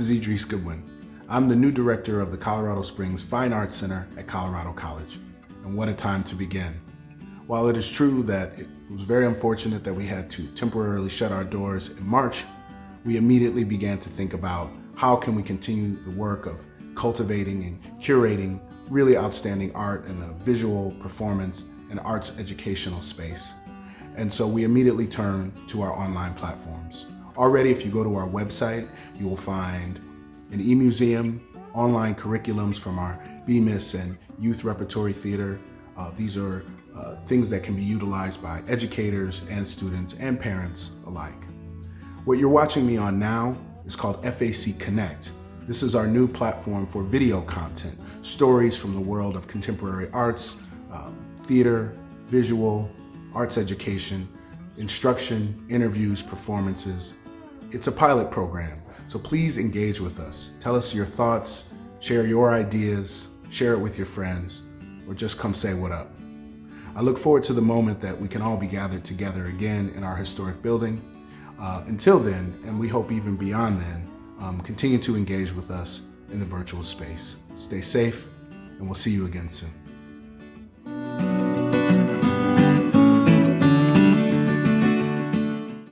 Goodwin. I'm the new director of the Colorado Springs Fine Arts Center at Colorado College. And what a time to begin. While it is true that it was very unfortunate that we had to temporarily shut our doors in March, we immediately began to think about how can we continue the work of cultivating and curating really outstanding art in a visual performance and arts educational space. And so we immediately turned to our online platforms. Already, if you go to our website, you will find an e-museum, online curriculums from our Bemis and Youth Repertory Theater. Uh, these are uh, things that can be utilized by educators and students and parents alike. What you're watching me on now is called FAC Connect. This is our new platform for video content, stories from the world of contemporary arts, um, theater, visual, arts education, instruction, interviews, performances. It's a pilot program, so please engage with us. Tell us your thoughts, share your ideas, share it with your friends, or just come say what up. I look forward to the moment that we can all be gathered together again in our historic building. Uh, until then, and we hope even beyond then, um, continue to engage with us in the virtual space. Stay safe, and we'll see you again soon.